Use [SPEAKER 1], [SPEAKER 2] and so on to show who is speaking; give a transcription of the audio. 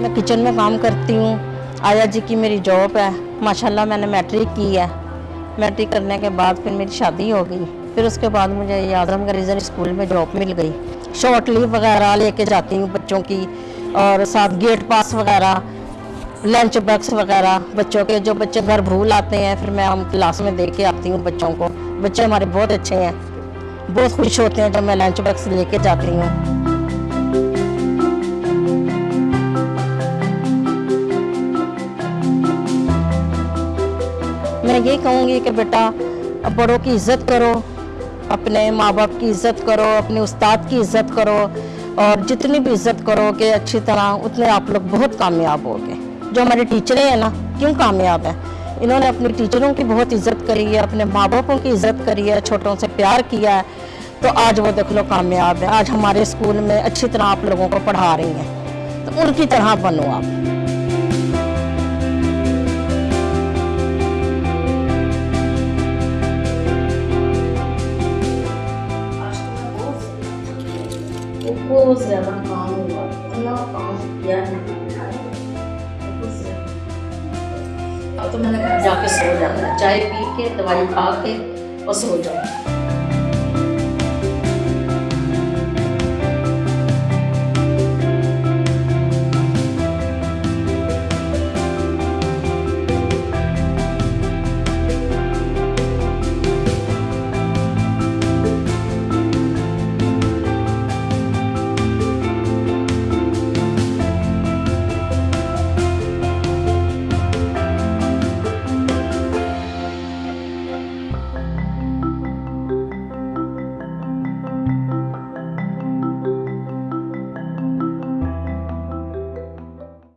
[SPEAKER 1] میں کچن میں کام کرتی ہوں۔ آیا جی کی میری جاب ہے۔ ماشاءاللہ میں نے میٹرک کی ہے۔ میٹرک کرنے کے بعد پھر میری شادی ہو گئی۔ پھر اس کے بعد مجھے یہ اعظم کا ریزن اسکول میں جاب مل گئی۔ شارٹ لیو وغیرہ لے کے جاتی ہوں بچوں کی۔ اور ساتھ گیٹ پاس وغیرہ لنچ باکس وغیرہ بچوں کے، جو بچے گھر بھول آتے ہیں، پھر میں ہم کلاس میں دے کے آتی ہوں بچوں کو۔ بچے ہمارے بہت اچھے ہیں۔ بہت خوش ہوتے ہیں جب میں لنچ باکس لے کے جاتی ہوں۔ میں یہ کہوں گی کہ بیٹا بڑوں کی عزت کرو، اپنے ماں باپ کی عزت کرو، اپنے استاد کی عزت کرو، اور جتنی بھی عزت کرو کہ اچھی طرح اتنے آپ لوگ بہت کامیاب ہوگے جو ہمارے ٹیچریں ہیں نا، کیوں کامیاب ہیں؟ انہوں نے اپنے ٹیچروں کی بہت عزت کری ہے، اپنے ماں باپوں کی عزت کری ہے، چھوٹوں سے پیار کیا ہے۔ تو آج وہ دیکھ لو کامیاب ہے۔ آج ہمارے اسکول میں اچھی طرح آپ لوگوں کو پڑھا رہی ہیں۔ تو ان کی طرح بنو آپ۔ Pukul 8 pound or 0 pound یا اب تو میں نے گھر جا کے سو جانا چائے پی کے دوائی کھا کے اور سو جاؤں